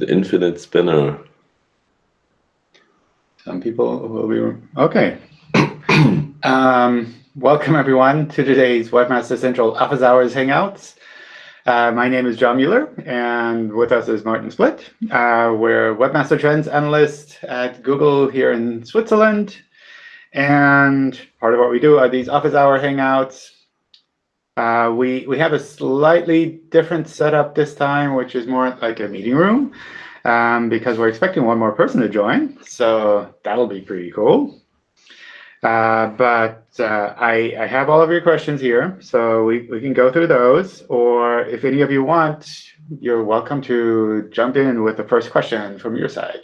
The infinite spinner. Some people will be okay. um, welcome everyone to today's Webmaster Central Office Hours Hangouts. Uh, my name is John Mueller, and with us is Martin Splitt. Uh, we're Webmaster Trends Analyst at Google here in Switzerland. And part of what we do are these Office Hour Hangouts. Uh, we, we have a slightly different setup this time, which is more like a meeting room um, because we're expecting one more person to join. So that'll be pretty cool. Uh, but uh, I, I have all of your questions here, so we, we can go through those. Or if any of you want, you're welcome to jump in with the first question from your side.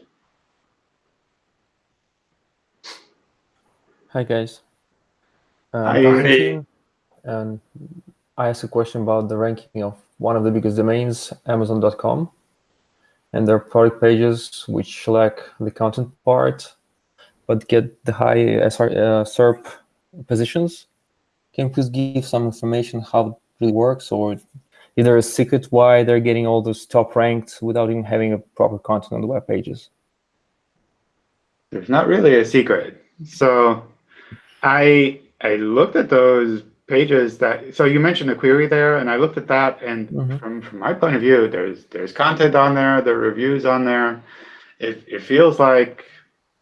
Hi, guys. Uh, Hi. And I asked a question about the ranking of one of the biggest domains, Amazon.com and their product pages, which lack the content part, but get the high SR, uh, SERP positions. Can you please give some information how it really works, or is there a secret why they're getting all those top ranked without even having a proper content on the web pages? There's not really a secret. So I I looked at those pages that so you mentioned a query there and I looked at that and mm -hmm. from from my point of view there's there's content on there there are reviews on there it, it feels like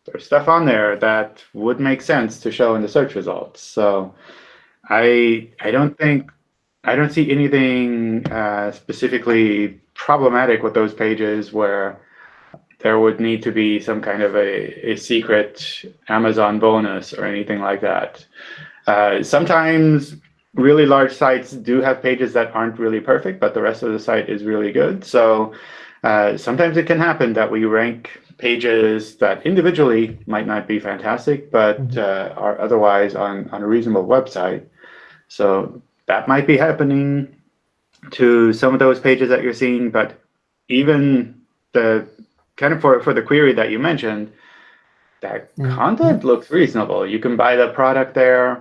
there's stuff on there that would make sense to show in the search results so I I don't think I don't see anything uh, specifically problematic with those pages where there would need to be some kind of a, a secret Amazon bonus or anything like that. Uh, sometimes really large sites do have pages that aren't really perfect, but the rest of the site is really good. So uh, sometimes it can happen that we rank pages that individually might not be fantastic, but mm-hmm. uh, are otherwise on, on a reasonable website. So that might be happening to some of those pages that you're seeing, but even the kind of for, for the query that you mentioned, that mm -hmm. content looks reasonable. You can buy the product there.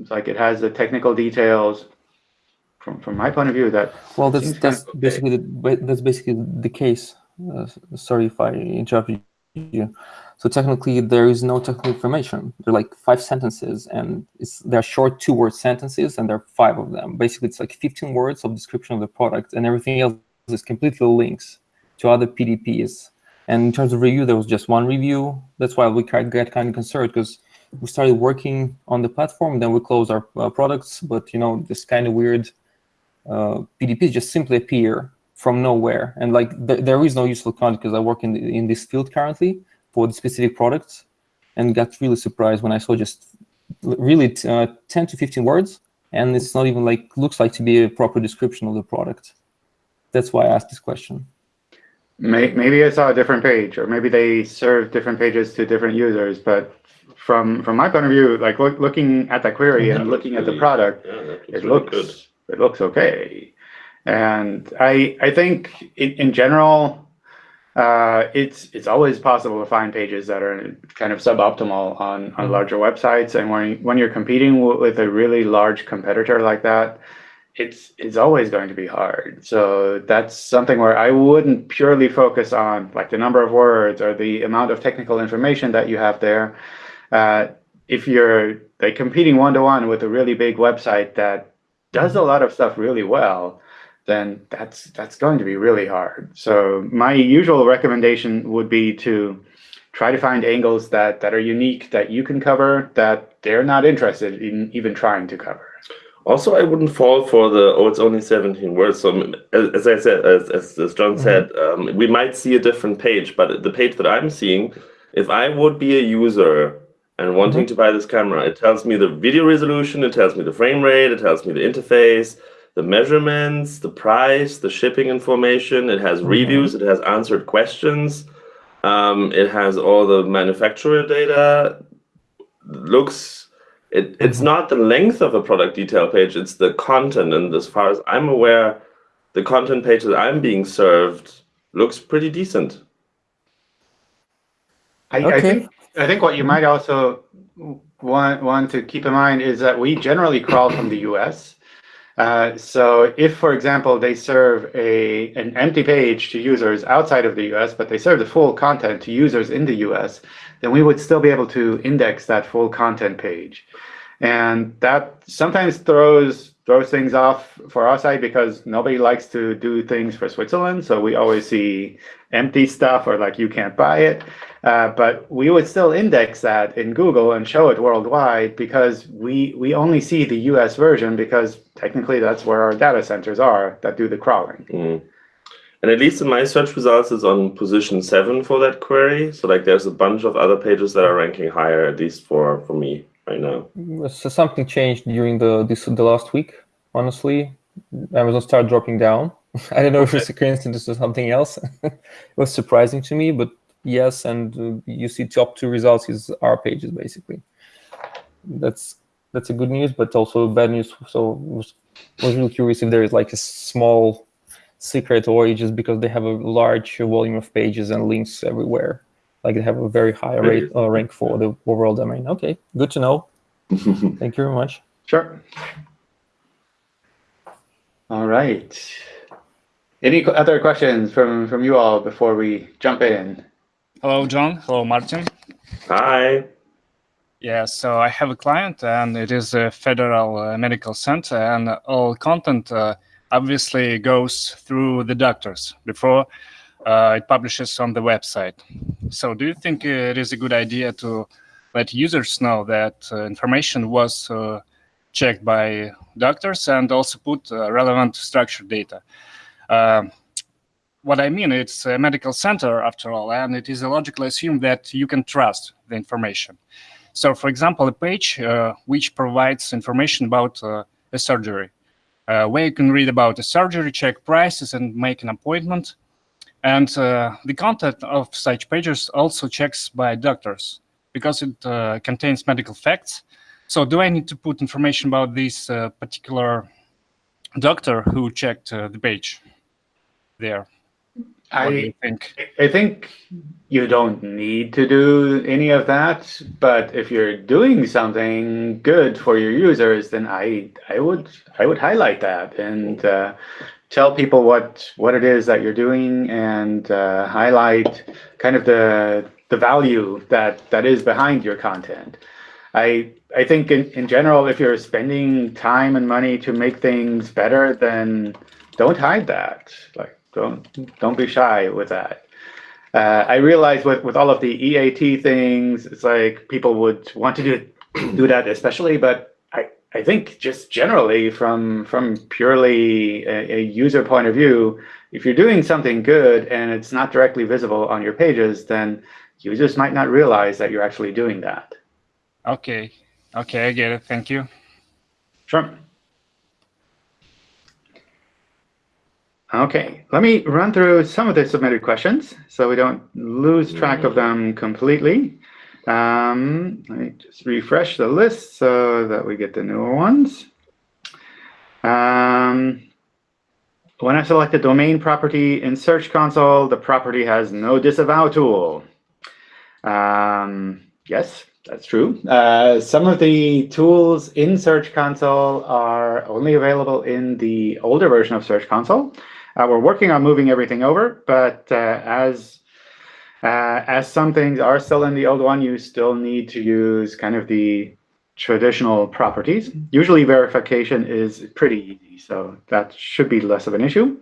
It's like it has the technical details. From from my point of view, that well, that's that's okay. basically the, that's basically the case. Uh, sorry if I interrupted you. So technically, there is no technical information. There are like five sentences, and it's they're short two-word sentences, and there are five of them. Basically, it's like 15 words of description of the product, and everything else is completely links to other PDPs. And in terms of review, there was just one review. That's why we get kind of concerned because we started working on the platform, then we closed our uh, products. But you know, this kind of weird uh, PDPs just simply appear from nowhere, and like th there is no useful content because I work in the, in this field currently for the specific products, and got really surprised when I saw just really uh, 10 to 15 words, and it's not even like looks like to be a proper description of the product. That's why I asked this question. Maybe I saw a different page, or maybe they serve different pages to different users, but from from my point of view, like look, looking at that query and looking at the product, yeah, it looks good. it looks okay. And I I think in, in general, uh, it's it's always possible to find pages that are kind of suboptimal on on mm-hmm. larger websites. And when when you're competing with a really large competitor like that, it's it's always going to be hard. So that's something where I wouldn't purely focus on like the number of words or the amount of technical information that you have there uh, if you're like competing one-to-one with a really big website that does a lot of stuff really well, then that's that's going to be really hard. So my usual recommendation would be to try to find angles that that are unique that you can cover that they're not interested in even trying to cover. Also, I wouldn't fall for the oh, it's only 17 words. So as I said, as, as John mm -hmm. said, um, we might see a different page, but the page that I'm seeing, if I would be a user and wanting mm -hmm. to buy this camera. It tells me the video resolution, it tells me the frame rate, it tells me the interface, the measurements, the price, the shipping information. It has mm -hmm. reviews, it has answered questions. Um, it has all the manufacturer data. Looks, it, it's mm -hmm. not the length of a product detail page, it's the content. And as far as I'm aware, the content page that I'm being served looks pretty decent. I, okay. I think I think what you might also want, want to keep in mind is that we generally crawl from the US. Uh, so if, for example, they serve a an empty page to users outside of the US, but they serve the full content to users in the US, then we would still be able to index that full content page. And that sometimes throws throws things off for our side because nobody likes to do things for Switzerland. So we always see empty stuff or like you can't buy it. Uh, but we would still index that in Google and show it worldwide because we we only see the US version because technically that's where our data centers are that do the crawling. Mm. And at least in my search results, it's on position seven for that query. So like there's a bunch of other pages that are ranking higher, at least for, for me right now. So something changed during the this the last week. Honestly, Amazon started dropping down. I don't know okay. if it's a coincidence or something else. it was surprising to me, but yes, and uh, you see top two results is our pages basically. That's that's a good news, but also bad news. So was was really curious if there is like a small secret or just because they have a large volume of pages and links everywhere like they have a very high rate uh, rank for the overall domain. Okay, good to know. Thank you very much. Sure. All right. Any other questions from from you all before we jump in? Hello, John. Hello, Martin. Hi. Yeah, so I have a client, and it is a federal uh, medical center, and all content uh, obviously goes through the doctors before uh, it publishes on the website. So do you think it is a good idea to let users know that uh, information was uh, checked by doctors and also put uh, relevant structured data? What I mean, it's a medical center after all, and it is logically assumed that you can trust the information. So for example, a page uh, which provides information about uh, a surgery, where you can read about a surgery, check prices, and make an appointment, and uh, the content of such pages also checks by doctors because it uh, contains medical facts. So do I need to put information about this uh, particular doctor who checked uh, the page there? I think? I think you don't need to do any of that, but if you're doing something good for your users, then I I would I would highlight that and uh, tell people what what it is that you're doing and uh, highlight kind of the the value that that is behind your content. I I think in, in general, if you're spending time and money to make things better, then don't hide that. Like don't don't be shy with that. Uh, I realize with with all of the EAT things, it's like people would want to do do that especially, but I I think just generally from from purely a, a, user point of view, if you're doing something good and it's not directly visible on your pages, then users might not realize that you're actually doing that. Okay. Okay, I get it. Thank you. Sure. Okay, let me run through some of the submitted questions so we don't lose track of them completely. Um, let me just refresh the list so that we get the newer ones. Um, when I select a domain property in Search Console, the property has no disavow tool. Um, yes, that's true. Uh, some of the tools in Search Console are only available in the older version of Search Console. Uh, we're working on moving everything over, but uh, as uh, as some things are still in the old one, you still need to use kind of the traditional properties. Usually verification is pretty easy, so that should be less of an issue.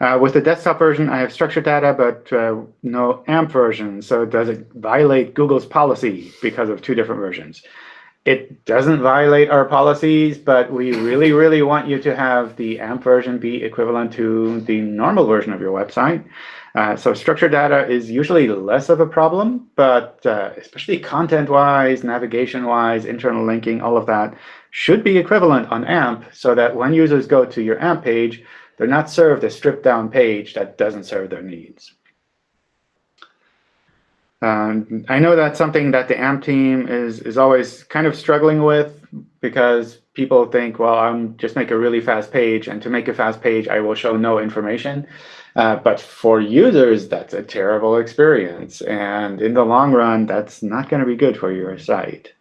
Uh, with the desktop version, I have structured data, but uh, no AMP version. So does it violate Google's policy because of two different versions? It doesn't violate our policies, but we really, really want you to have the AMP version be equivalent to the normal version of your website. Uh, so structured data is usually less of a problem, but uh, especially content-wise, navigation-wise, internal linking, all of that should be equivalent on AMP so that when users go to your AMP page, they're not served a stripped-down page that doesn't serve their needs. Um, I know that's something that the AMP team is, is always kind of struggling with because people think, well, I'm just make a really fast page, and to make a fast page, I will show no information. Uh, but for users, that's a terrible experience. And in the long run, that's not going to be good for your site.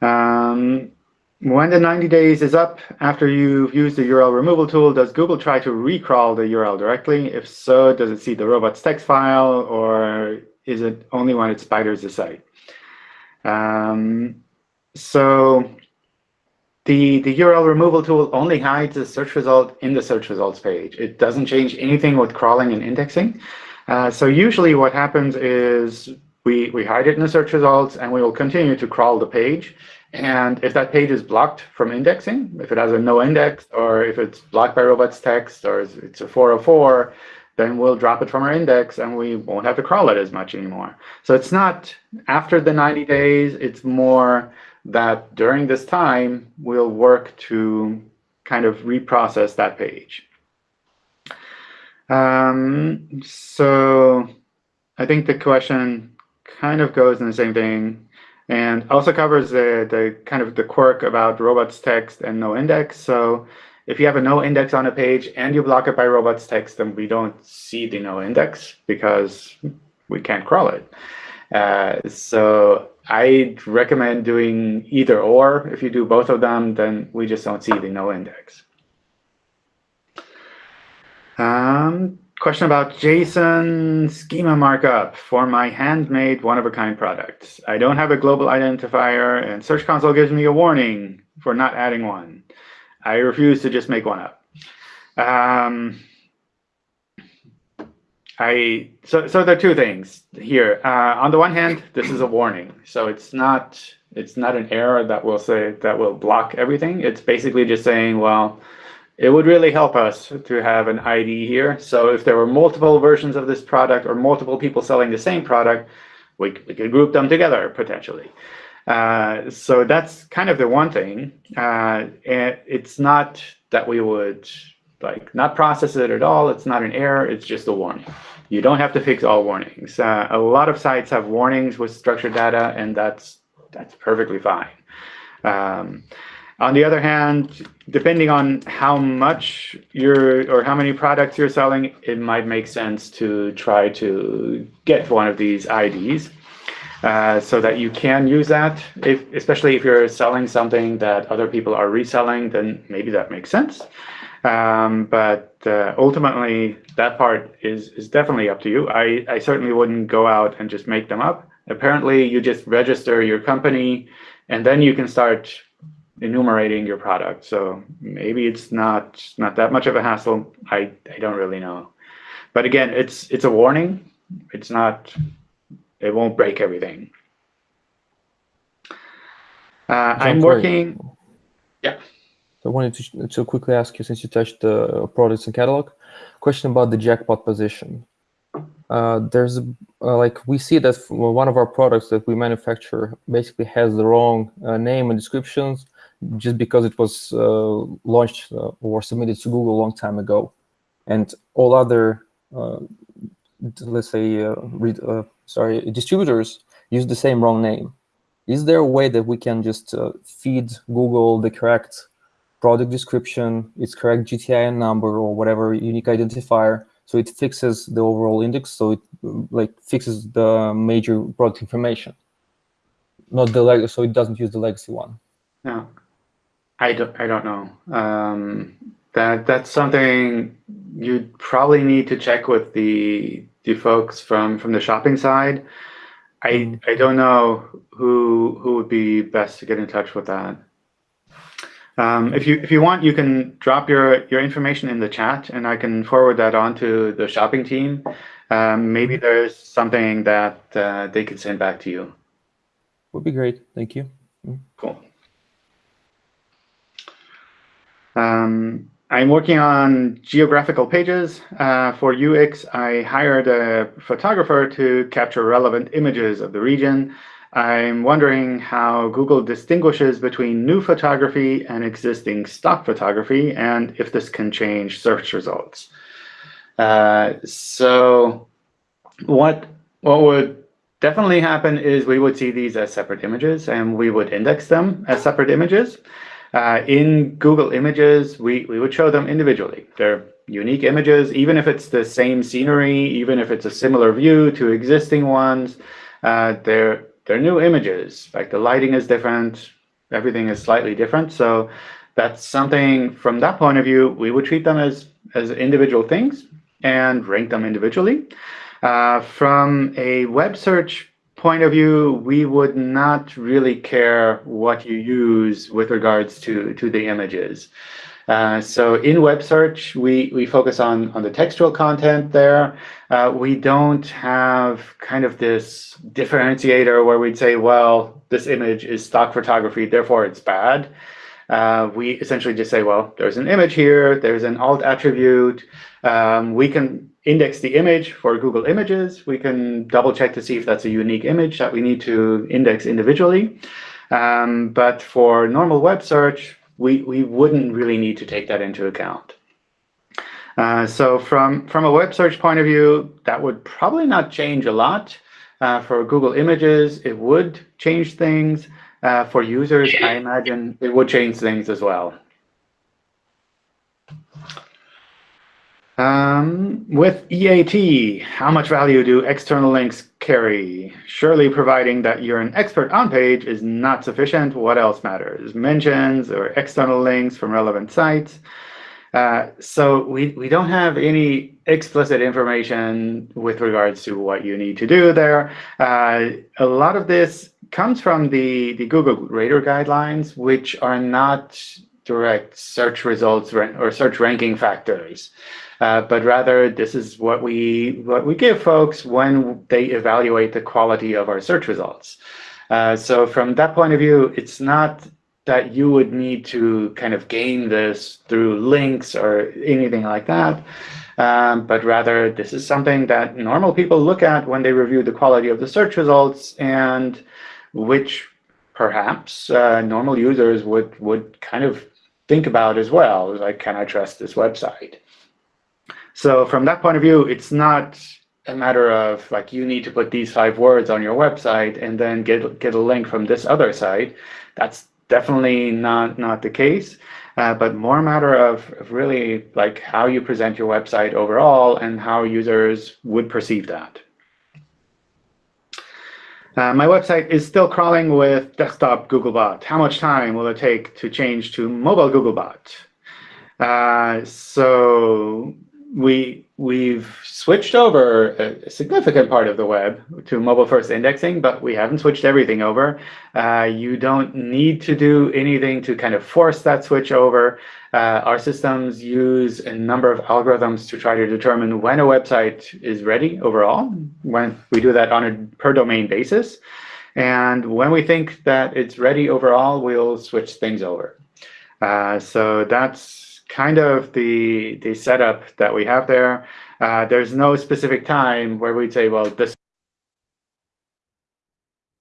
Um, when the 90 days is up after you've used the URL removal tool, does Google try to recrawl the URL directly? If so, does it see the robots text file or is it only when it spiders the site? Um, so the, the URL removal tool only hides the search result in the search results page. It doesn't change anything with crawling and indexing. Uh, so usually what happens is we, we hide it in the search results and we will continue to crawl the page. And if that page is blocked from indexing, if it has a no index, or if it's blocked by robots text, or it's a 404, then we'll drop it from our index and we won't have to crawl it as much anymore. So it's not after the 90 days, it's more that during this time, we'll work to kind of reprocess that page. Um, so I think the question kind of goes in the same thing and also covers the, the kind of the quirk about robots text and no index. So if you have a no index on a page and you block it by robots text, then we don't see the no index because we can't crawl it. Uh, so I'd recommend doing either or. If you do both of them, then we just don't see the no index. Um, question about JSON schema markup for my handmade one-of-a-kind products. I don't have a global identifier, and Search Console gives me a warning for not adding one. I refuse to just make one up. Um, I so so there are two things here. Uh, on the one hand, this is a warning, so it's not it's not an error that will say that will block everything. It's basically just saying, well, it would really help us to have an ID here. So if there were multiple versions of this product or multiple people selling the same product, we, we could group them together potentially. Uh, so that's kind of the one thing. Uh, and it's not that we would like not process it at all. It's not an error. It's just a warning. You don't have to fix all warnings. Uh, a lot of sites have warnings with structured data, and that's that's perfectly fine. Um, on the other hand, depending on how much you're or how many products you're selling, it might make sense to try to get one of these IDs uh, so that you can use that. If, especially if you're selling something that other people are reselling, then maybe that makes sense. Um, but uh, ultimately, that part is, is definitely up to you. I, I certainly wouldn't go out and just make them up. Apparently, you just register your company, and then you can start enumerating your product. So maybe it's not not that much of a hassle. I, I don't really know. But again, it's it's a warning. It's not it won't break everything. Uh, I'm working. Yeah. I wanted to, to quickly ask you, since you touched the products and catalog, question about the jackpot position. Uh, there's uh, like we see that one of our products that we manufacture basically has the wrong uh, name and descriptions just because it was uh, launched uh, or submitted to Google a long time ago. And all other, uh, let's say, sorry, distributors use the same wrong name. Is there a way that we can just feed Google the correct product description, its correct GTIN number or whatever unique identifier, so it fixes the overall index, so it like fixes the major product information, not the leg, so it doesn't use the legacy one. No. I don't, I don't know. Um, that that's something you probably need to check with the the folks from from the shopping side. I mm-hmm. I don't know who who would be best to get in touch with that. Um, if you if you want, you can drop your your information in the chat, and I can forward that on to the shopping team. Um, maybe mm-hmm. there's something that uh, they could send back to you. Would be great. Thank you. Mm. Cool. Um, I'm working on geographical pages. Uh, for UX, I hired a photographer to capture relevant images of the region. I'm wondering how Google distinguishes between new photography and existing stock photography, and if this can change search results. Uh, so what, what would definitely happen is we would see these as separate images, and we would index them as separate images. Uh, in Google Images, we, we would show them individually. They're unique images, even if it's the same scenery, even if it's a similar view to existing ones, uh, they're, they're new images. Like the lighting is different, everything is slightly different. So that's something from that point of view, we would treat them as, as individual things and rank them individually. Uh, from a web search point of view, we would not really care what you use with regards to, to the images. Uh, so in web search, we, we focus on, on the textual content there. Uh, we don't have kind of this differentiator where we'd say, well, this image is stock photography, therefore it's bad. Uh, we essentially just say, well, there's an image here, there's an alt attribute. Um, we can index the image for Google Images. We can double check to see if that's a unique image that we need to index individually. Um, but for normal web search, we, we wouldn't really need to take that into account. Uh, so from, from a web search point of view, that would probably not change a lot. Uh, for Google Images, it would change things. Uh, for users, I imagine it would change things as well. Um, with EAT, how much value do external links carry? Surely providing that you're an expert on page is not sufficient. What else matters? Mentions or external links from relevant sites. Uh, so we, we don't have any explicit information with regards to what you need to do there. Uh, a lot of this comes from the, the Google Rater guidelines, which are not direct search results or search ranking factors. Uh, but rather this is what we what we give folks when they evaluate the quality of our search results. Uh, so from that point of view, it's not that you would need to kind of gain this through links or anything like that, um, but rather this is something that normal people look at when they review the quality of the search results and which perhaps uh, normal users would would kind of think about as well, like, can I trust this website? So from that point of view, it's not a matter of like you need to put these five words on your website and then get get a link from this other site. That's definitely not not the case. Uh, but more a matter of, really like how you present your website overall and how users would perceive that. Uh, my website is still crawling with desktop Googlebot. How much time will it take to change to mobile Googlebot? Uh, so we we've switched over a significant part of the web to mobile first indexing, but we haven't switched everything over. Uh, you don't need to do anything to kind of force that switch over. Uh, our systems use a number of algorithms to try to determine when a website is ready overall. When we do that on a per domain basis. And when we think that it's ready overall, we'll switch things over. Uh, so that's kind of the the setup that we have there. Uh, there's no specific time where we'd say, well, this.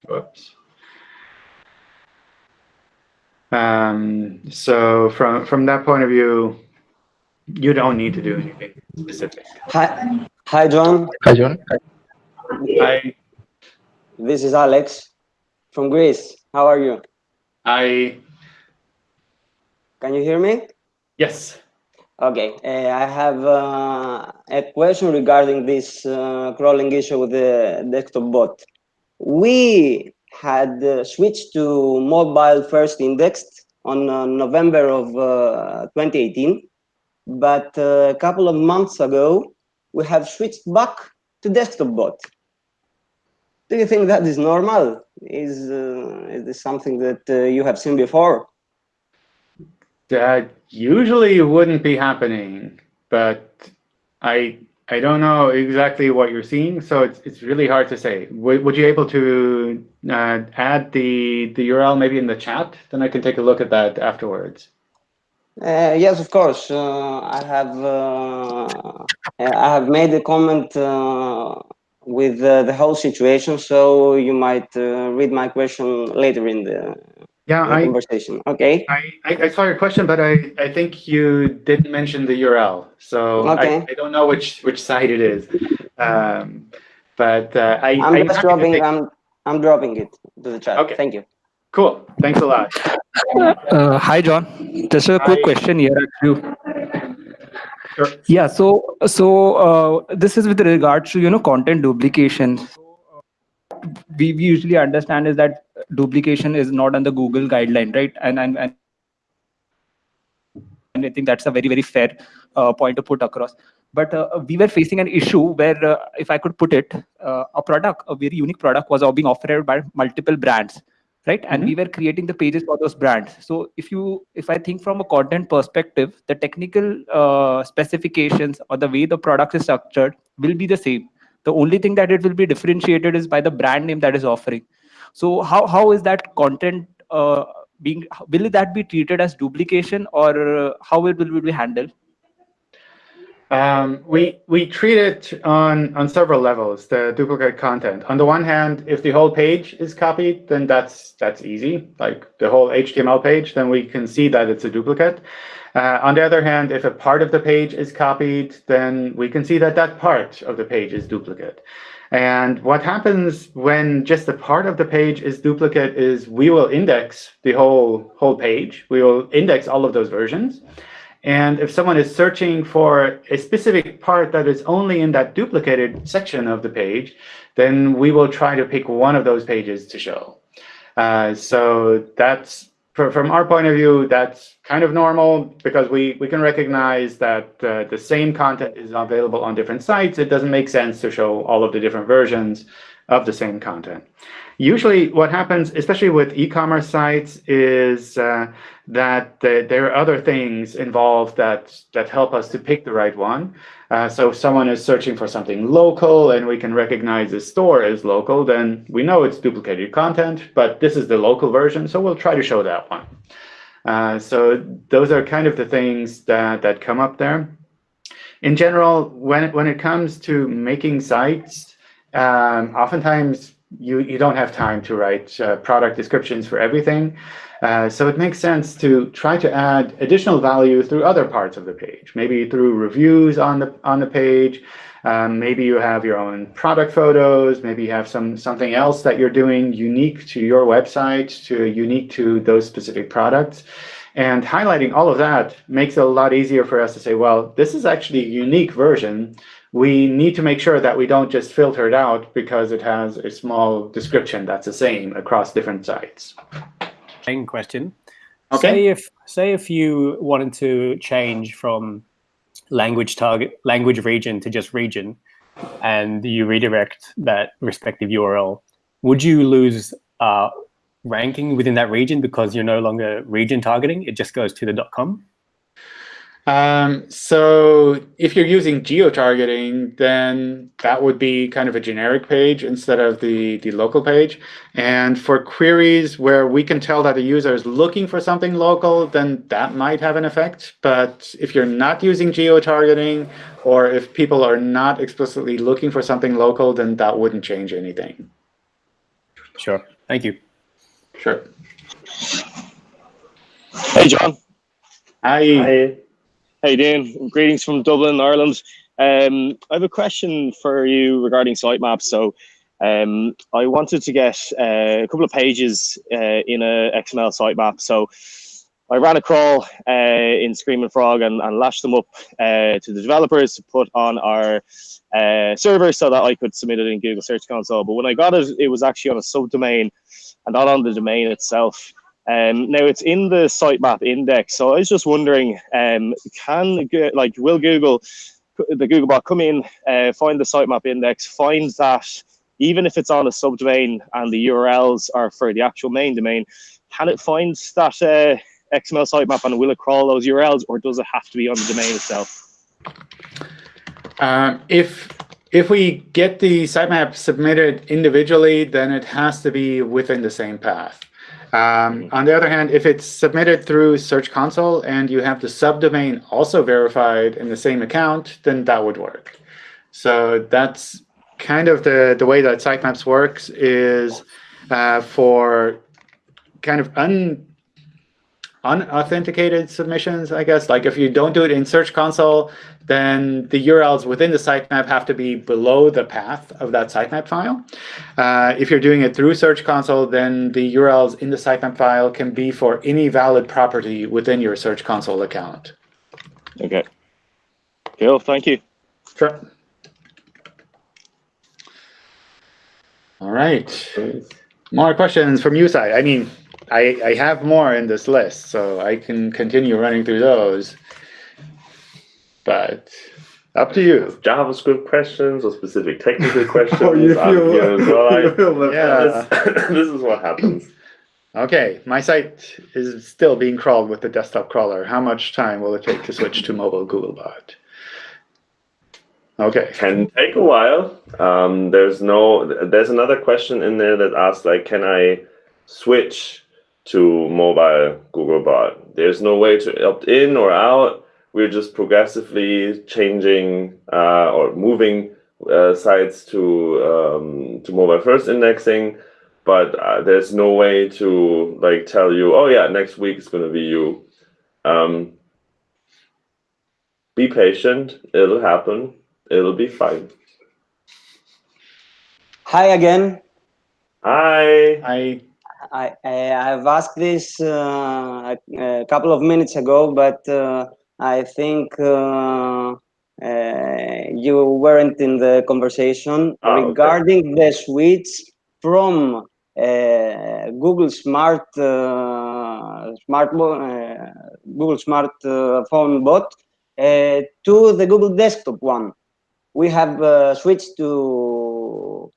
Whoops. Um, so from from that point of view, you don't need to do anything specific. Hi, hi, John. Hi, John. Hi. This is Alex from Greece. How are you? I. Can you hear me? Yes. Okay, uh, I have uh, a question regarding this uh, crawling issue with the desktop bot. We had uh, switched to mobile first indexed on uh, November of uh, 2018, but a couple of months ago, we have switched back to desktop bot. Do you think that is normal? Is, is this something that you have seen before? That usually wouldn't be happening, but I I don't know exactly what you're seeing, so it's it's really hard to say. Would, would you able to uh, add the the URL maybe in the chat? Then I can take a look at that afterwards. Uh, yes, of course. Uh, I have uh, I have made a comment uh, with uh, the whole situation, so you might read my question later in the yeah, I, conversation. Okay. I, I, saw your question, but I, I think you didn't mention the URL. So okay. I, I don't know which which site it is. Um, but uh, I, I'm just dropping take... I'm I'm dropping it to the chat. Okay. Thank you. Cool. Thanks a lot. Uh, hi, John. Just a quick hi. question here. Sure. Yeah. So so uh, this is with regards to you know content duplication we usually understand is that duplication is not on the Google guideline, right? And and and, and I think that's a very very fair uh, point to put across. But uh, we were facing an issue where, uh, if I could put it, uh, a product, a very unique product, was being offered by multiple brands, right? And Mhm. we were creating the pages for those brands. So if you, if I think from a content perspective, the technical uh, specifications or the way the product is structured will be the same. The only thing that it will be differentiated is by the brand name that is offering. So how how is that content uh, being? Will that be treated as duplication, or uh, how it will be handled? Um, we we treat it on on several levels. The duplicate content. On the one hand, if the whole page is copied, then that's that's easy. Like the whole HTML page, then we can see that it's a duplicate. Uh, on the other hand, if a part of the page is copied, then we can see that that part of the page is duplicate. And what happens when just a part of the page is duplicate is we will index the whole whole page. We will index all of those versions. And if someone is searching for a specific part that is only in that duplicated section of the page, then we will try to pick one of those pages to show. Uh, so that's from our point of view, that's kind of normal because we, we can recognize that uh, the same content is available on different sites. It doesn't make sense to show all of the different versions of the same content. Usually what happens, especially with e-commerce sites, is uh, that the, there are other things involved that, that help us to pick the right one. Uh, so if someone is searching for something local and we can recognize the store as local, then we know it's duplicated content, but this is the local version, so we'll try to show that one. Uh, so those are kind of the things that, that come up there. In general, when it, when it comes to making sites, um, oftentimes you, you don't have time to write uh, product descriptions for everything. Uh, so it makes sense to try to add additional value through other parts of the page, maybe through reviews on the on the page. Um, maybe you have your own product photos. Maybe you have some something else that you're doing unique to your website, to unique to those specific products. And highlighting all of that makes it a lot easier for us to say, well, this is actually a unique version. We need to make sure that we don't just filter it out because it has a small description that's the same across different sites. Same question. Okay. Say if say if you wanted to change from language target language region to just region, and you redirect that respective URL, would you lose uh, ranking within that region because you're no longer region targeting? It just goes to the .com. Um, so if you're using geo-targeting, then that would be kind of a generic page instead of the, the local page. And for queries where we can tell that the user is looking for something local, then that might have an effect. But if you're not using geo-targeting, or if people are not explicitly looking for something local, then that wouldn't change anything. Sure. Thank you. Sure. Hey, John. Hi. I, How you doing? Greetings from Dublin, Ireland. Um, I have a question for you regarding sitemaps. So, um, I wanted to get uh, a couple of pages uh, in a XML sitemap. So, I ran a crawl uh, in Screaming Frog and, and lashed them up uh, to the developers to put on our uh, server so that I could submit it in Google Search Console. But when I got it, it was actually on a subdomain and not on the domain itself. Um, now it's in the sitemap index, so I was just wondering, um, can like will Google, the Googlebot, come in, uh, find the sitemap index, find that even if it's on a subdomain and the URLs are for the actual main domain, can it find that uh, XML sitemap and will it crawl those URLs, or does it have to be on the domain itself? Um, if if we get the sitemap submitted individually, then it has to be within the same path. Um, on the other hand, if it's submitted through Search Console and you have the subdomain also verified in the same account, then that would work. So that's kind of the, the way that sitemaps works is uh, for kind of un, unauthenticated submissions, I guess. Like if you don't do it in Search Console, then the URLs within the sitemap have to be below the path of that sitemap file. Uh, if you're doing it through Search Console, then the URLs in the sitemap file can be for any valid property within your Search Console account. Okay. Cool. Thank you. Sure. All right. More questions from you side. I mean, I, I have more in this list, so I can continue running through those. But up to you. JavaScript questions or specific technical questions. Oh, you feel- here as well. You feel yeah, this, this is what happens. Okay, my site is still being crawled with the desktop crawler. How much time will it take to switch to mobile Googlebot? Okay, Can take a while. Um, there's no. There's another question in there that asks like, can I switch to mobile Googlebot? There's no way to opt in or out. We're just progressively changing uh, or moving uh, sites to um, to mobile first indexing, but uh, there's no way to like tell you, oh yeah, next week it's going to be you. Um, be patient. It'll happen. It'll be fine. Hi again. Hi. I I, I I've asked this uh, a, a couple of minutes ago, but uh, I think uh, uh, you weren't in the conversation okay. regarding the switch from uh, Google Smart uh, Smart uh, Google Smart uh, Phone Bot uh, to the Google Desktop one. We have uh, switched to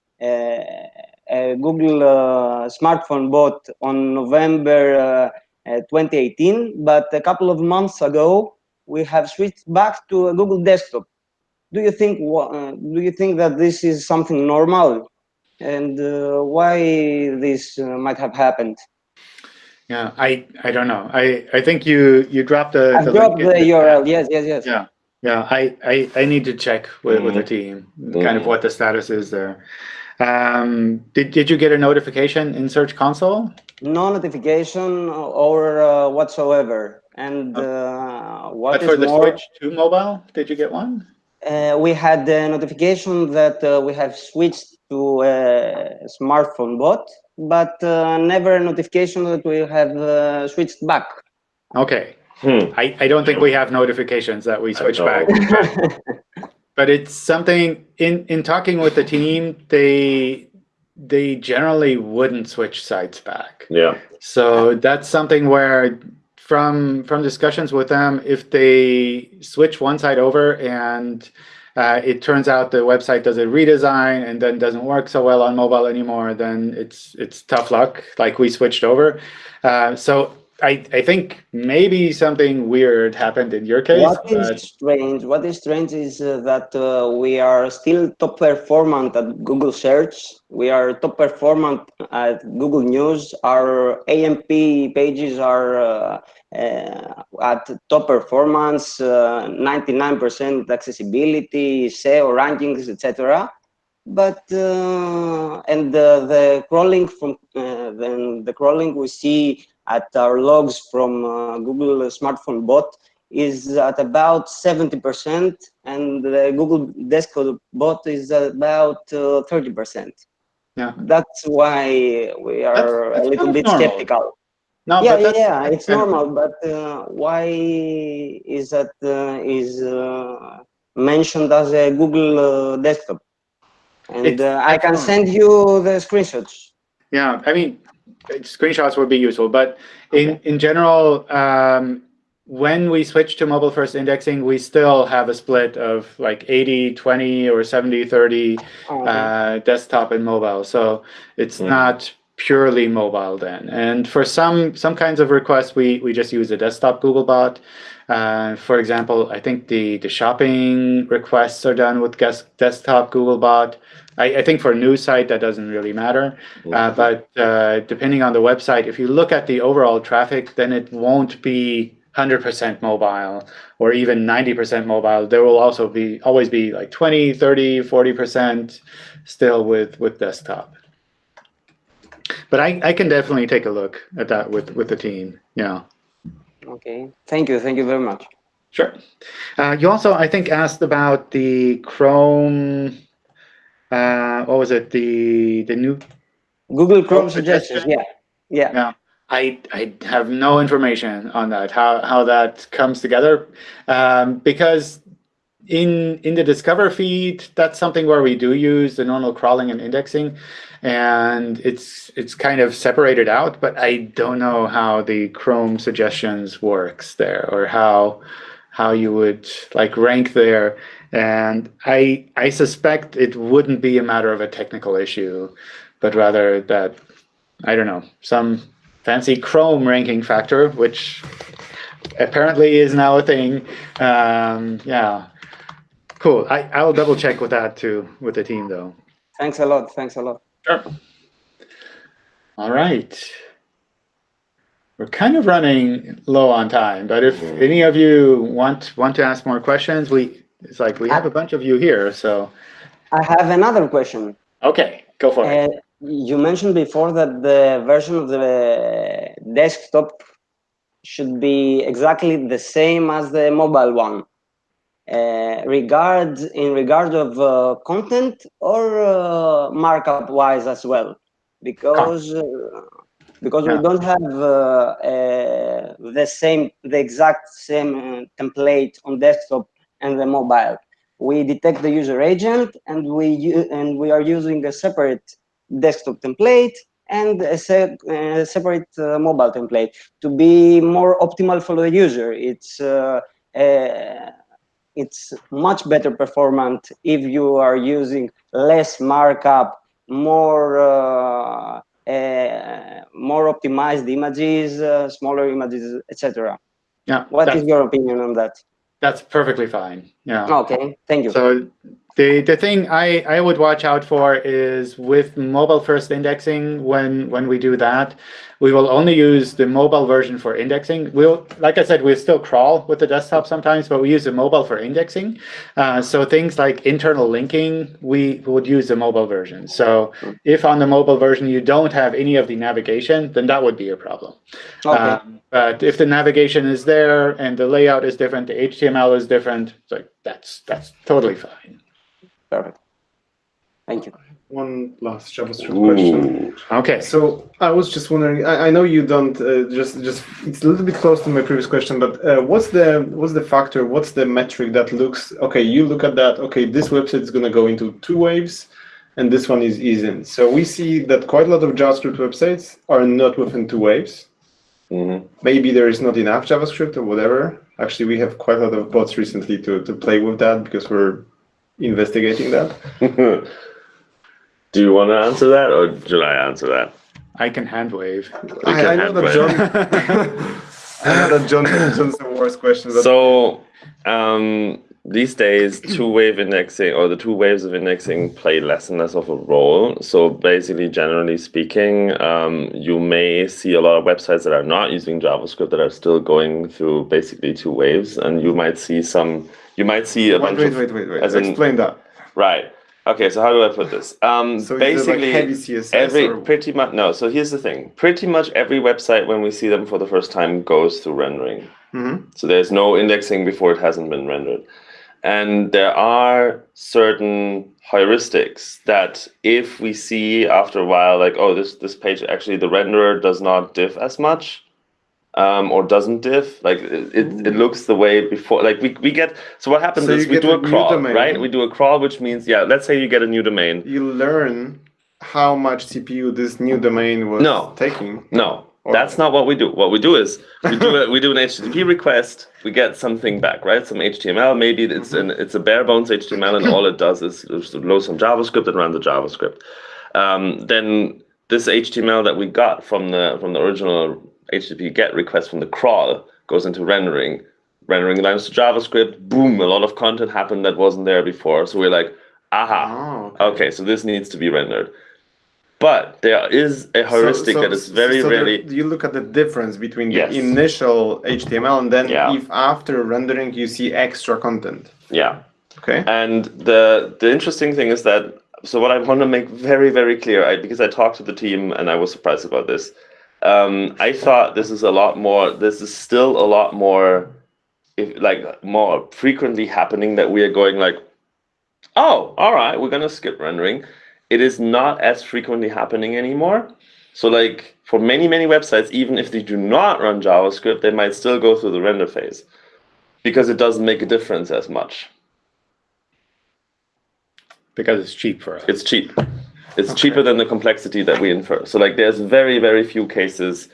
uh, Google uh, smartphone bot on November uh, uh, 2018, but a couple of months ago we have switched back to a Google desktop. Do you think uh, do you think that this is something normal, and uh, why this uh, might have happened? yeah, I I don't know. I I think you you dropped the. I've the dropped link the URL. Yes, yes, yes. Yeah. Yeah, I, I, I need to check with, with the team, kind of what the status is there. Um, did, did you get a notification in Search Console? No notification or uh, whatsoever. And uh, what But is for the more, switch to mobile, did you get one? Uh, we had a notification that uh, we have switched to a smartphone bot, but uh, never a notification that we have uh, switched back. Okay, Hmm. I, I don't think we have notifications that we switch back. But it's something, in, in talking with the team, they, they generally wouldn't switch sites back. Yeah. So that's something where from from discussions with them, if they switch one side over and uh, it turns out the website does a redesign and then doesn't work so well on mobile anymore, then it's it's tough luck. Like we switched over. Uh, so I I think maybe something weird happened in your case. What is strange? What is strange is uh, that uh, we are still top performant at Google Search. We are top performant at Google News. Our AMP pages are uh, uh, at top performance, uh, 99% accessibility, SEO rankings, etc. But uh, and the, the crawling from uh, then the crawling we see at our logs from uh, Google Smartphone Bot is at about 70% and the Google Desktop Bot is about uh, 30%. Yeah. That's why we are that's a little bit normal. skeptical. No, yeah, yeah, yeah, it's normal, but uh, why is that uh, is uh, mentioned as a Google uh, Desktop? And uh, I can normal. send you the screenshots. Yeah, I mean, screenshots would be useful, but in, in general, um, when we switch to mobile first indexing, we still have a split of like 80, 20 or 70, 30 Oh, uh, desktop and mobile. So it's not purely mobile then. And for some some kinds of requests, we, we just use a desktop Googlebot. Uh, for example, I think the, the shopping requests are done with guest, desktop Googlebot. I, I think for a news site, that doesn't really matter. Uh, but uh, depending on the website, if you look at the overall traffic, then it won't be 100% mobile or even 90% mobile. There will also be always be like 20, 30, 40% still with, with desktop. But I, I can definitely take a look at that with, with the team. Yeah, okay, thank you, thank you very much. sure. Uh, you also, I think, asked about the Chrome. Uh, what was it? The the new Google Chrome Oh, suggestions, yeah, yeah. Yeah, I I have no information on that how how that comes together, um, because in in the Discover feed, that's something where we do use the normal crawling and indexing, and it's it's kind of separated out. But I don't know how the Chrome suggestions works there, or how how you would like rank there. And I I suspect it wouldn't be a matter of a technical issue, but rather that I don't know some fancy Chrome ranking factor, which apparently is now a thing. Um, yeah, cool. I I'll double check with that too with the team though. Thanks a lot. Thanks a lot. Sure. All right. We're kind of running low on time, but if any of you want want to ask more questions, we it's like we have a bunch of you here, so I have another question. okay, go for it. Uh, you mentioned before that the version of the desktop should be exactly the same as the mobile one. Uh, regard in regard of uh, content or uh, markup wise as well, because uh, because Yeah. we don't have uh, uh, the same the exact same uh, template on desktop and the mobile. We detect the user agent and we and we are using a separate desktop template and a se- uh, separate uh, mobile template to be more optimal for the user. It's uh, uh, it's much better performant if you are using less markup, more uh, uh, more optimized images, uh, smaller images, etc. Yeah, What is your opinion on that? that's perfectly fine. Yeah. Okay, thank you. So the the thing I I would watch out for is with mobile first indexing when when we do that, we will only use the mobile version for indexing. We'll like I said, we still crawl with the desktop sometimes, but we use the mobile for indexing. Uh, so things like internal linking, we would use the mobile version. So if on the mobile version you don't have any of the navigation, then that would be a problem. okay, Um, but if the navigation is there and the layout is different, the HTML is different, like that's that's totally fine. Perfect. Thank you. One last JavaScript question. Okay. So I was just wondering. I, I know you don't uh, just just. It's a little bit close to my previous question, but uh, what's the what's the factor? What's the metric that looks okay? You look at that. Okay, this website is going to go into two waves, and this one is isn't. So we see that quite a lot of JavaScript websites are not within two waves. Mhm. Maybe there is not enough JavaScript or whatever. Actually, we have quite a lot of bots recently to to play with that because we're investigating that. Do you want to answer that, or should I answer that? I can hand wave. I, can I know have that both. John. I know that John John's the worst question. So um, these days, two-wave indexing or the two waves of indexing play less and less of a role. So basically, generally speaking, um, you may see a lot of websites that are not using JavaScript that are still going through basically two waves, and you might see some. You might see a wait, bunch wait, of wait, wait, wait. in- Explain that. right. Okay, so how do I put this? Um, So basically, like heavy CSS every or pretty much no. So here's the thing: pretty much every website when we see them for the first time goes through rendering. Mhm. So there's no indexing before it hasn't been rendered. And there are certain heuristics that if we see after a while, like, oh, this this page actually the renderer does not diff as much, um, or doesn't diff, like it, it, it looks the way before. Like we, we get so what happens So is we do a a crawl, domain. right? We do a crawl, which means yeah, let's say you get a new domain. You learn how much CPU this new domain was No. taking. No, Or- that's not what we do. What we do is we do a, we do an HTTP request. We get something back, right? Some HTML. Maybe it's an it's a bare bones HTML, and all it does is is load some JavaScript and run the JavaScript. Um, then this HTML that we got from the from the original HTTP GET request from the crawl goes into rendering. Rendering lines to JavaScript. Boom! A lot of content happened that wasn't there before. So we're like, aha. Oh, Okay, so this needs to be rendered. But there is a heuristic that is very so there- rarely. you look at the difference between Yes. the initial HTML and then Yeah. if after rendering you see extra content. Yeah. Okay. And the the interesting thing is that so what I want to make very very clear, I, because I talked to the team and I was surprised about this. Um, I thought this is a lot more. This is still a lot more, if, like more frequently happening that we are going like, oh, all right, we're gonna skip rendering. It is not as frequently happening anymore. So like for many many websites, even if they do not run JavaScript, they might still go through the render phase because it doesn't make a difference as much. because it's cheap for us. It's cheap. It's cheaper than the complexity that we infer. So like there's very, very few cases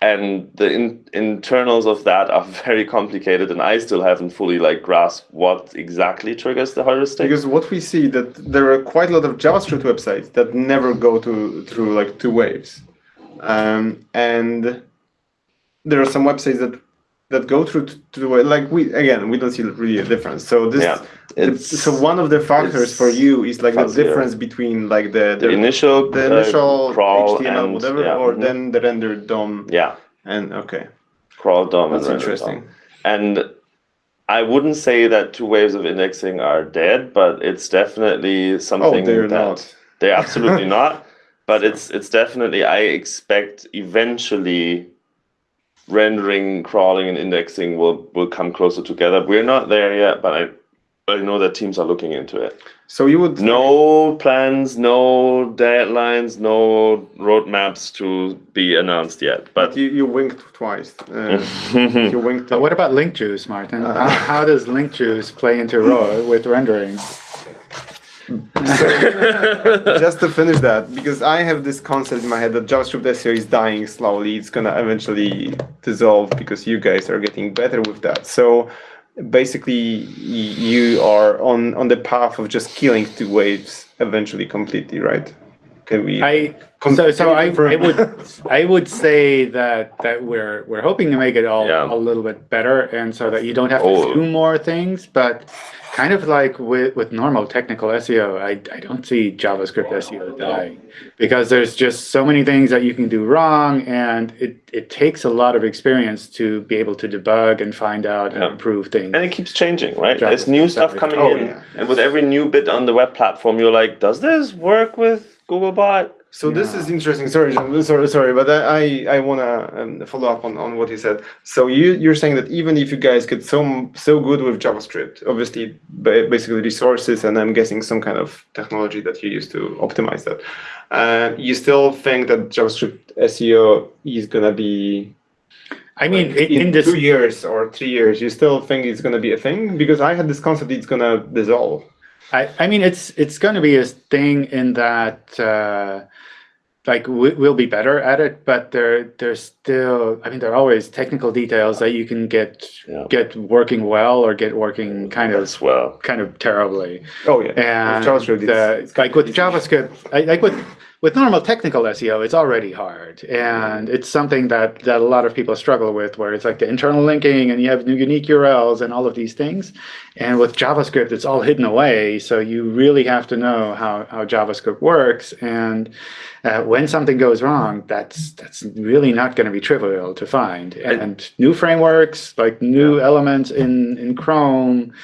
and the in, internals of that are very complicated and I still haven't fully like grasped what exactly triggers the heuristic. Because what we see that there are quite a lot of JavaScript websites that never go to through like two waves. Um, and there are some websites that that go through waves. Like we again, we don't see really a difference. So this Yeah, it's- so one of the factors for you is like the difference between like the the initial the uh, initial crawl HTML and, whatever, yeah, or mhm. then the rendered DOM yeah, and okay, crawl DOM that's render interesting. DOM. And I wouldn't say that two waves of indexing are dead, but it's definitely something Oh, they're that not. they're absolutely not. But it's it's definitely I expect eventually rendering, crawling, and indexing will will come closer together. We're not there yet, but I I know that teams are looking into it. So you would No plans, no deadlines, no roadmaps to be announced yet. but But you, you winked twice. Uh, you winked. But what about link juice, Martin? Uh, how, how does link juice play into RAW with rendering? Mm. just to finish that, because I have this concept in my head that JavaScript SEO is dying slowly. It's gonna eventually dissolve because you guys are getting better with that. So basically, you are on on the path of just killing two waves eventually completely, right? Can we? I so so I. I would I would say that that we're we're hoping to make it all Yeah. a little bit better, and so that you don't have to Oh. do more things. But kind of like with with normal technical SEO, I I don't see JavaScript SEO dying because there's just so many things that you can do wrong, and it it takes a lot of experience to be able to debug and find out and improve things. and it keeps changing, right? Java- There's new stuff coming oh, in, yeah. and with every new bit on the web platform, you're like, does this work with Googlebot? So this is interesting. Sorry, John, sorry, sorry, but I I, I wanna um, follow up on, on what he said. So you you're saying that even if you guys get so so good with JavaScript, obviously basically resources, and I'm guessing some kind of technology that you use to optimize that, uh, you still think that JavaScript SEO is gonna be I mean, like, in, in this two years or three years? You still think it's gonna be a thing? Because I had this concept it's gonna dissolve. I, I mean, it's it's going to be a thing in that uh, like we, we'll be better at it, but there there's still I mean there are always technical details that you can get Yeah. get working well or get working kind of As well. kind of terribly. Oh yeah, And JavaScript, it's- uh, it's like with JavaScript, I, like with with normal technical SEO, it's already hard, and it's something that that a lot of people struggle with, where it's like the internal linking, and you have new unique URLs and all of these things. And with JavaScript, it's all hidden away, so you really have to know how how JavaScript works. And uh, when something goes wrong, that's that's really not going to be trivial to find. And new frameworks, like new elements in in Chrome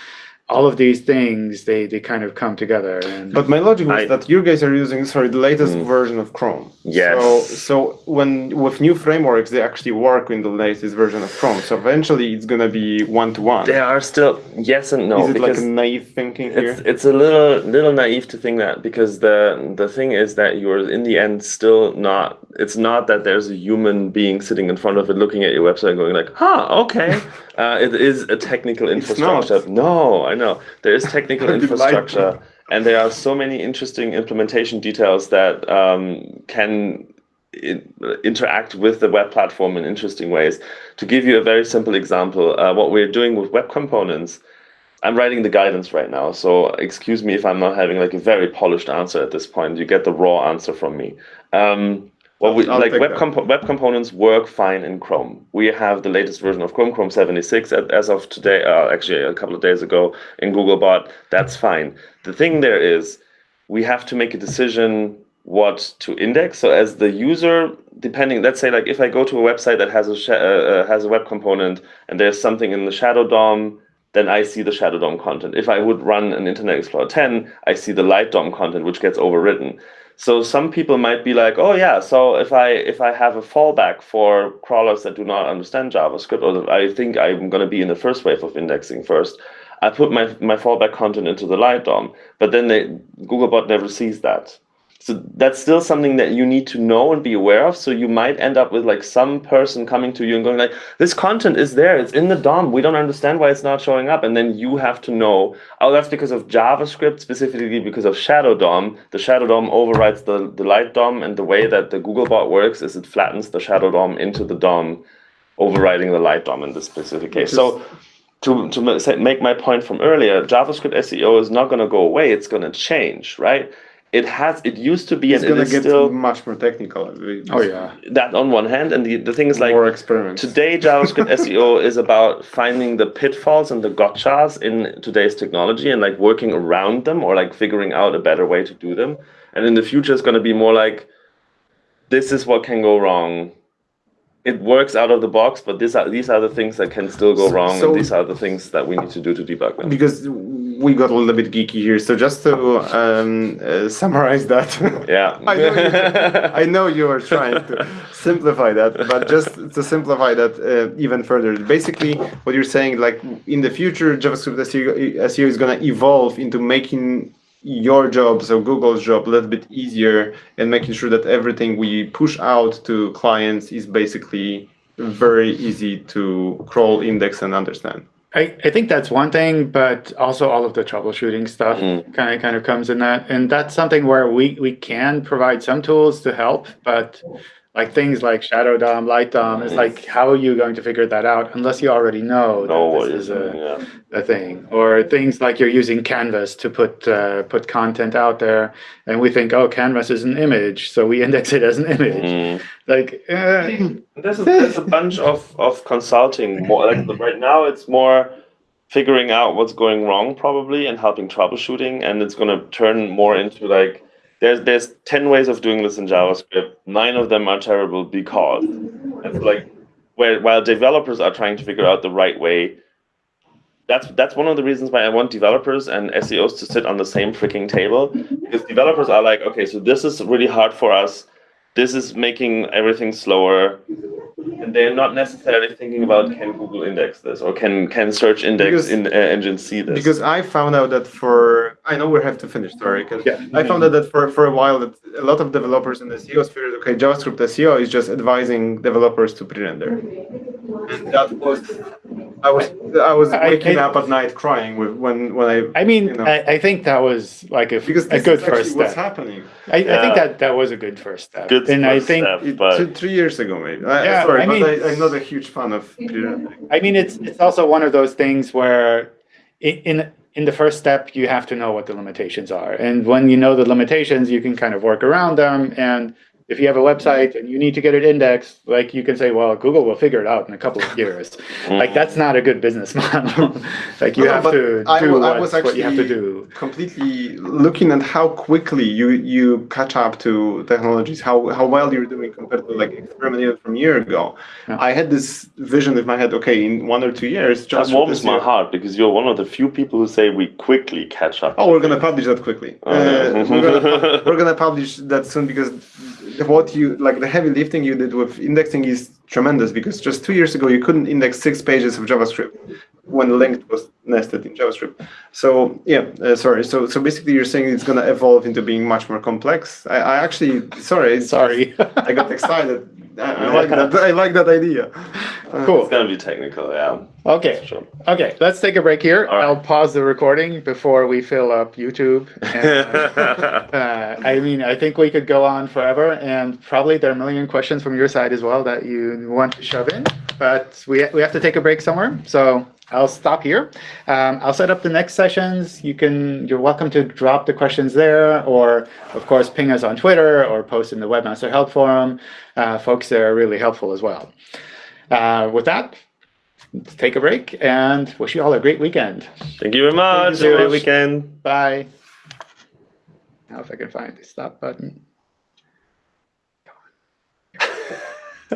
all of these things they they kind of come together and But my logic was I- that you guys are using sorry the latest Mm. version of Chrome. Yes. So so when with new frameworks they actually work in the latest version of Chrome. So eventually it's gonna be one to one. There are still yes and no Is it like a naive thinking here? it's it's a little little naive to think that because the the thing is that you're in the end still not it's not that there's a human being sitting in front of it looking at your website and going like huh okay uh, it is a technical It's infrastructure not. no I know there is technical I'd be lied to. infrastructure and there are so many interesting implementation details that um, can in, interact with the web platform in interesting ways. To give you a very simple example, uh, what we're doing with web components, I'm writing the guidance right now, so excuse me if I'm not having like a very polished answer at this point. You get the raw answer from me. Um, well, we, like web, web components work fine in Chrome. We have the latest version of Chrome, Chrome 76, as of today, uh, actually a couple of days ago in Googlebot. That's fine. The thing there is, we have to make a decision what to index. So as the user, depending, let's say like if I go to a website that has a sh- uh, uh, has a web component and there's something in the Shadow DOM, then I see the Shadow DOM content. If I would run an Internet Explorer 10, I see the Light DOM content, which gets overwritten. So some people might be like, oh yeah, so if I if I have a fallback for crawlers that do not understand JavaScript, or I think I'm going to be in the first wave of indexing first, I put my my fallback content into the Light DOM, but then they, Googlebot never sees that. So that's still something that you need to know and be aware of. So you might end up with like some person coming to you and going like, this content is there, it's in the DOM. We don't understand why it's not showing up. And then you have to know, oh, that's because of JavaScript, specifically because of Shadow DOM. The Shadow DOM overrides the, the Light DOM. And the way that the Googlebot works is it flattens the Shadow DOM into the DOM, overriding the Light DOM in this specific case. So to, to make my point from earlier, JavaScript SEO is not going to go away. It's going to change, right? It has it used to be it's and gonna it is get still much more technical. Oh yeah. that on one hand and the, the thing is like more experiments. today javascript seo is about finding the pitfalls and the gotchas in today's technology and like working around them or like figuring out a better way to do them and in the future it's going to be more like this is what can go wrong it works out of the box, but these are these are the things that can still go wrong, So- and these are the things that we need to do to debug them. because we got a little bit geeky here. So just to um, uh, summarize that, Yeah, I know, you, I know you are trying to simplify that, but just to simplify that uh, even further, basically what you're saying, like in the future, JavaScript SEO, SEO is going to evolve into making your job, so Google's job, a little bit easier and making sure that everything we push out to clients is basically very easy to crawl, index, and understand. I, I think that's one thing, but also all of the troubleshooting stuff Mm. kind of kind of comes in that, and that's something where we we can provide some tools to help, but like things like Shadow DOM, Light DOM, it's like how are you going to figure that out unless you already know, know that what this is a, yeah. a thing, or things like you're using Canvas to put uh, put content out there, and we think oh Canvas is an image, so we index it as an image, Mm. like. Uh, There's a, there's a bunch of, of consulting. More like right now, it's more figuring out what's going wrong probably and helping troubleshooting, and it's going to turn more into like there's there's ten ways of doing this in JavaScript. Nine of them are terrible because it's like where while developers are trying to figure out the right way. That's that's one of the reasons why I want developers and SEOs to sit on the same freaking table because developers are like, okay, so this is really hard for us. This is making everything slower and they're not necessarily thinking about can Google index this or can can search index Because- in uh, engine see this. Because I found out that for I know we have to finish, sorry. 'cause Yeah. I found out that for, for a while that a lot of developers in the SEO sphere, okay, JavaScript SEO is just advising developers to pre-render. And that was I was I was waking I- up at night crying with when when I I mean, You know. I, I think that was like a, because a good is actually first what's step. happening. I, I Yeah. think that that was a good first step. Good and I think, step. It- But- two, three years ago maybe. I, Yeah, sorry, I but mean- I, I'm not a huge fan of pre-rendering. I mean, it's it's also one of those things where in, in in the first step you have to know what the limitations are, and when you know the limitations, you can kind of work around them. And if you have a website and you need to get it indexed, like you can say, well, Google will figure it out in a couple of years. Like that's not a good business model. like you No, have to I do I what, was what you have to do. completely looking at how quickly you you catch up to technologies, how how well you're doing compared to like experimenting from a year ago. Yeah. I had this vision in my head. Okay, in one or two years, that just warms my heart because you're one of the few people who say we quickly catch up. Oh, we're gonna publish that quickly. Oh. Uh, we're, gonna, we're gonna publish that soon because what you like the heavy lifting you did with indexing is tremendous because just two years ago you couldn't index six pages of JavaScript when linked was nested in JavaScript. So yeah, uh, sorry. So so basically you're saying it's gonna evolve into being much more complex. I, I actually sorry Sorry. I got excited. I, I like that. I like that idea. Uh, cool. It's gonna be technical, yeah. Okay. Sure. Okay, let's take a break here. All right. I'll pause the recording before we fill up YouTube. And, uh, I mean, I think we could go on forever, and probably there are a million questions from your side as well that you want to shove in. But we we have to take a break somewhere, so I'll stop here. Um, I'll set up the next sessions. You can you're welcome to drop the questions there, or of course ping us on Twitter or post in the Webmaster Help Forum. Uh, folks there are really helpful as well. Uh, with that, let's take a break and wish you all a great weekend. Thank you very much. Have a great weekend. Bye. Now if I can find the stop button.